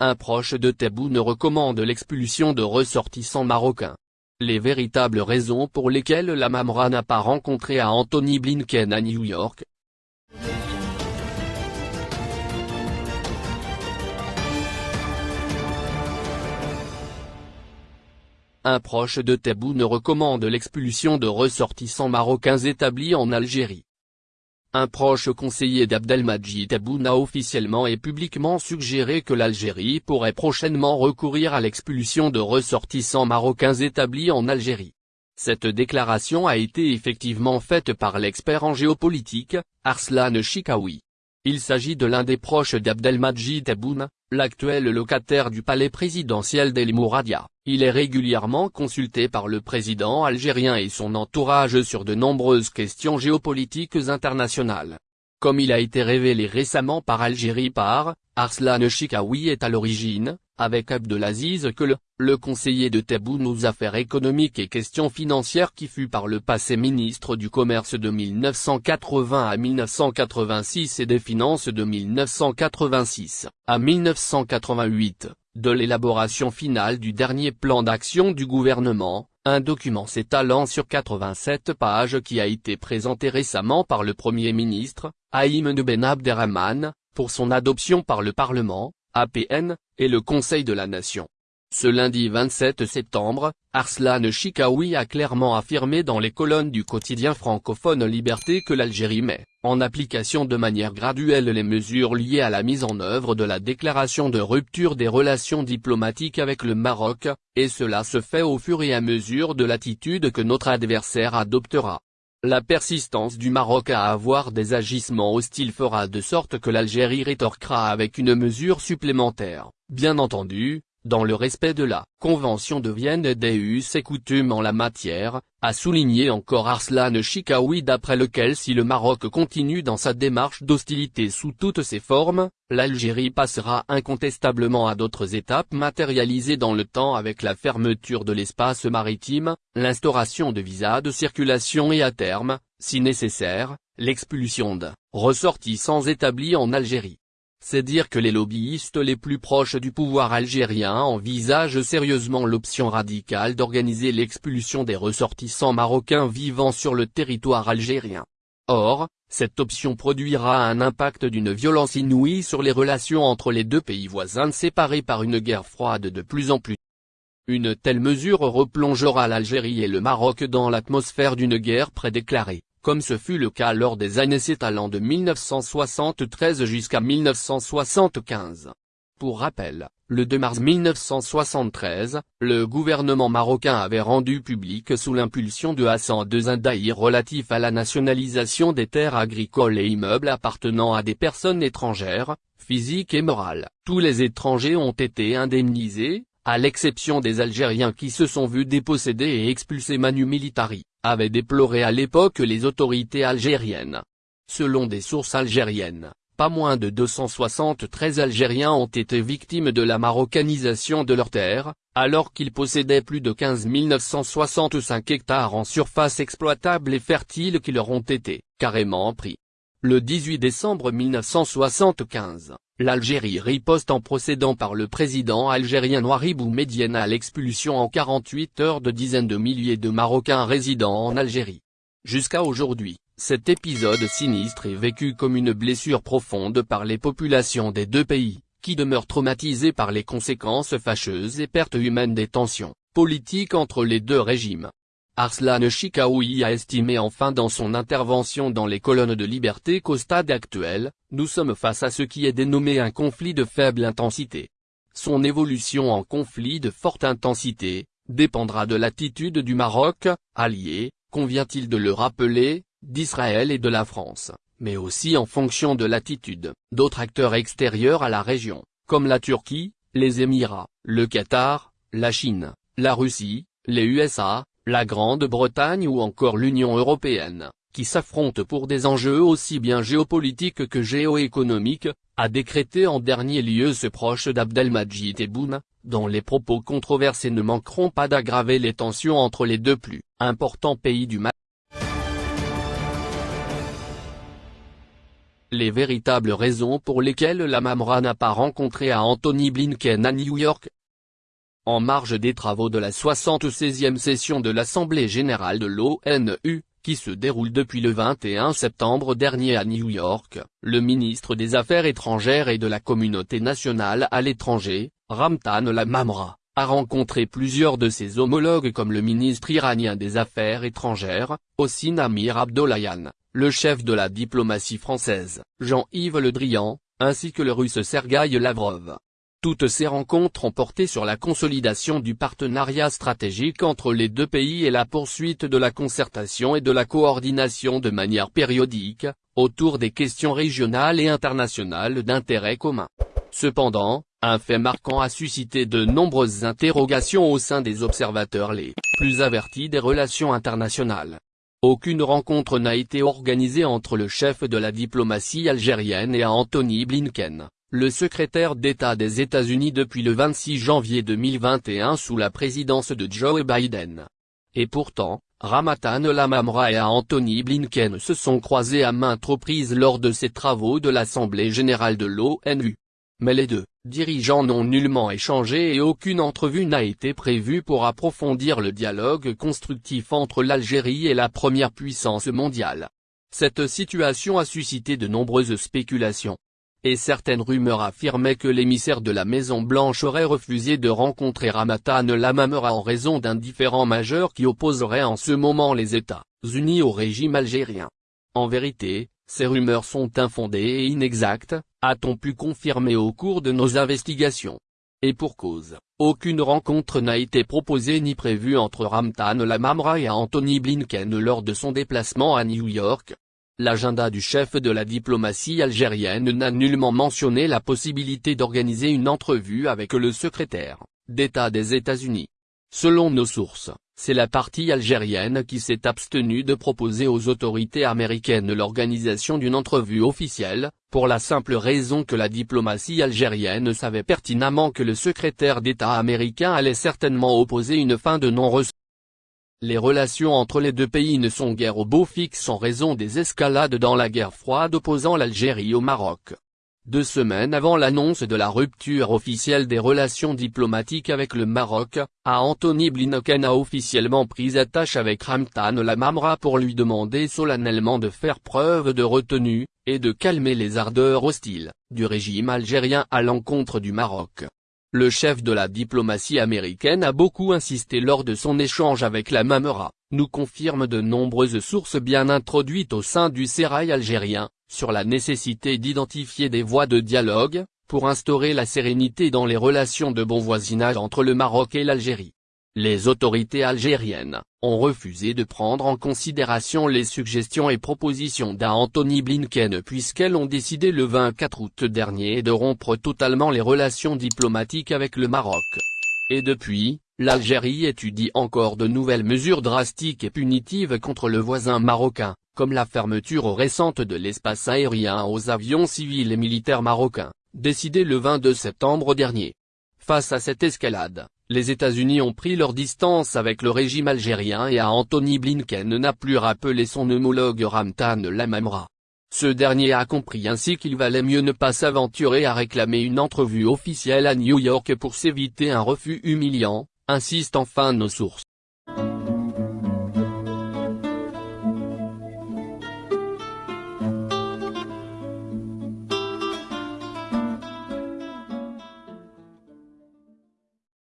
un proche de Tebboune recommande l'expulsion de ressortissants marocains. Les véritables raisons pour lesquelles la Mamra n'a pas rencontré à Anthony Blinken à New York, Un proche de Tebboune recommande l'expulsion de ressortissants marocains établis en Algérie. Un proche conseiller d'Abdelmajid Tebboune a officiellement et publiquement suggéré que l'Algérie pourrait prochainement recourir à l'expulsion de ressortissants marocains établis en Algérie. Cette déclaration a été effectivement faite par l'expert en géopolitique, Arslan Chikaoui. Il s'agit de l'un des proches d'Abdelmajid Tebboune, l'actuel locataire du palais présidentiel d'El Mouradia. Il est régulièrement consulté par le président algérien et son entourage sur de nombreuses questions géopolitiques internationales. Comme il a été révélé récemment par Algérie par, Arslan Chikaoui est à l'origine, avec Abdelaziz que le conseiller de Tebboune aux affaires économiques et questions financières qui fut par le passé ministre du Commerce de 1980 à 1986 et des Finances de 1986 à 1988, de l'élaboration finale du dernier plan d'action du gouvernement, un document s'étalant sur 87 pages qui a été présenté récemment par le Premier ministre, Haïm de Ben Abderrahman, pour son adoption par le Parlement, APN, et le Conseil de la Nation. Ce lundi 27 septembre, Arslan Chikaoui a clairement affirmé dans les colonnes du quotidien francophone Liberté que l'Algérie met, en application de manière graduelle les mesures liées à la mise en œuvre de la déclaration de rupture des relations diplomatiques avec le Maroc, et cela se fait au fur et à mesure de l'attitude que notre adversaire adoptera. La persistance du Maroc à avoir des agissements hostiles fera de sorte que l'Algérie rétorquera avec une mesure supplémentaire, bien entendu, dans le respect de la Convention de Vienne des us et coutumes en la matière, a souligné encore Arslan Chikaoui d'après lequel si le Maroc continue dans sa démarche d'hostilité sous toutes ses formes, l'Algérie passera incontestablement à d'autres étapes matérialisées dans le temps avec la fermeture de l'espace maritime, l'instauration de visas de circulation et à terme, si nécessaire, l'expulsion de ressortissants établis en Algérie. C'est dire que les lobbyistes les plus proches du pouvoir algérien envisagent sérieusement l'option radicale d'organiser l'expulsion des ressortissants marocains vivant sur le territoire algérien. Or, cette option produira un impact d'une violence inouïe sur les relations entre les deux pays voisins séparés par une guerre froide de plus en plus. Une telle mesure replongera l'Algérie et le Maroc dans l'atmosphère d'une guerre prédéclarée comme ce fut le cas lors des années s'étalant de 1973 jusqu'à 1975. Pour rappel, le 2 mars 1973, le gouvernement marocain avait rendu public sous l'impulsion de Hassan II relatif à la nationalisation des terres agricoles et immeubles appartenant à des personnes étrangères, physiques et morales. Tous les étrangers ont été indemnisés, à l'exception des Algériens qui se sont vus dépossédés et expulsés manu militari avait déploré à l'époque les autorités algériennes. Selon des sources algériennes, pas moins de 273 Algériens ont été victimes de la marocanisation de leurs terres, alors qu'ils possédaient plus de 15 965 hectares en surface exploitable et fertile qui leur ont été carrément pris. Le 18 décembre 1975, l'Algérie riposte en procédant par le président algérien Nouaribou Médienne à l'expulsion en 48 heures de dizaines de milliers de Marocains résidant en Algérie. Jusqu'à aujourd'hui, cet épisode sinistre est vécu comme une blessure profonde par les populations des deux pays, qui demeurent traumatisées par les conséquences fâcheuses et pertes humaines des tensions politiques entre les deux régimes. Arslan Chikaoui a estimé enfin dans son intervention dans les colonnes de Liberté qu'au stade actuel, nous sommes face à ce qui est dénommé un conflit de faible intensité. Son évolution en conflit de forte intensité, dépendra de l'attitude du Maroc, allié, convient-il de le rappeler, d'Israël et de la France, mais aussi en fonction de l'attitude d'autres acteurs extérieurs à la région, comme la Turquie, les Émirats, le Qatar, la Chine, la Russie, les USA, la Grande-Bretagne ou encore l'Union européenne, qui s'affrontent pour des enjeux aussi bien géopolitiques que géoéconomiques, a décrété en dernier lieu ce proche d'Abdelmajid Tebboune, dont les propos controversés ne manqueront pas d'aggraver les tensions entre les deux plus importants pays du Maghreb. Les véritables raisons pour lesquelles la Mamra n'a pas rencontré à Anthony Blinken à New York, en marge des travaux de la 76e session de l'Assemblée générale de l'ONU, qui se déroule depuis le 21 septembre dernier à New York, le ministre des Affaires étrangères et de la communauté nationale à l'étranger, Ramtan Lamamra, a rencontré plusieurs de ses homologues comme le ministre iranien des Affaires étrangères, Hossein Amir Abdollahian, le chef de la diplomatie française, Jean-Yves Le Drian, ainsi que le russe Sergueï Lavrov. Toutes ces rencontres ont porté sur la consolidation du partenariat stratégique entre les deux pays et la poursuite de la concertation et de la coordination de manière périodique, autour des questions régionales et internationales d'intérêt commun. Cependant, un fait marquant a suscité de nombreuses interrogations au sein des observateurs les plus avertis des relations internationales. Aucune rencontre n'a été organisée entre le chef de la diplomatie algérienne et Anthony Blinken le secrétaire d'État des États-Unis depuis le 26 janvier 2021 sous la présidence de Joe Biden. Et pourtant, Ramatan Lamamra et Anthony Blinken se sont croisés à maintes reprises lors de ces travaux de l'Assemblée générale de l'ONU. Mais les deux dirigeants n'ont nullement échangé et aucune entrevue n'a été prévue pour approfondir le dialogue constructif entre l'Algérie et la première puissance mondiale. Cette situation a suscité de nombreuses spéculations et certaines rumeurs affirmaient que l'émissaire de la Maison-Blanche aurait refusé de rencontrer Ramatan Lamamra en raison d'un différend majeur qui opposerait en ce moment les États-Unis au régime algérien. En vérité, ces rumeurs sont infondées et inexactes, a-t-on pu confirmer au cours de nos investigations. Et pour cause, aucune rencontre n'a été proposée ni prévue entre Ramtan Lamamra et Anthony Blinken lors de son déplacement à New York, L'agenda du chef de la diplomatie algérienne n'a nullement mentionné la possibilité d'organiser une entrevue avec le secrétaire d'État des États-Unis. Selon nos sources, c'est la partie algérienne qui s'est abstenue de proposer aux autorités américaines l'organisation d'une entrevue officielle, pour la simple raison que la diplomatie algérienne savait pertinemment que le secrétaire d'État américain allait certainement opposer une fin de non-recevoir. Les relations entre les deux pays ne sont guère au beau fixe en raison des escalades dans la guerre froide opposant l'Algérie au Maroc. Deux semaines avant l'annonce de la rupture officielle des relations diplomatiques avec le Maroc, a Anthony Blinken a officiellement pris attache avec Ramtan Lamamra pour lui demander solennellement de faire preuve de retenue, et de calmer les ardeurs hostiles, du régime algérien à l'encontre du Maroc. Le chef de la diplomatie américaine a beaucoup insisté lors de son échange avec la Mamera, nous confirme de nombreuses sources bien introduites au sein du sérail algérien, sur la nécessité d'identifier des voies de dialogue, pour instaurer la sérénité dans les relations de bon voisinage entre le Maroc et l'Algérie. Les autorités algériennes ont refusé de prendre en considération les suggestions et propositions d'Anthony Blinken puisqu'elles ont décidé le 24 août dernier de rompre totalement les relations diplomatiques avec le Maroc. Et depuis, l'Algérie étudie encore de nouvelles mesures drastiques et punitives contre le voisin marocain, comme la fermeture récente de l'espace aérien aux avions civils et militaires marocains, décidée le 22 septembre dernier. Face à cette escalade, les États-Unis ont pris leur distance avec le régime algérien et à Anthony Blinken n'a plus rappelé son homologue Ramtan Lamamra. Ce dernier a compris ainsi qu'il valait mieux ne pas s'aventurer à réclamer une entrevue officielle à New York pour s'éviter un refus humiliant, insistent enfin nos sources.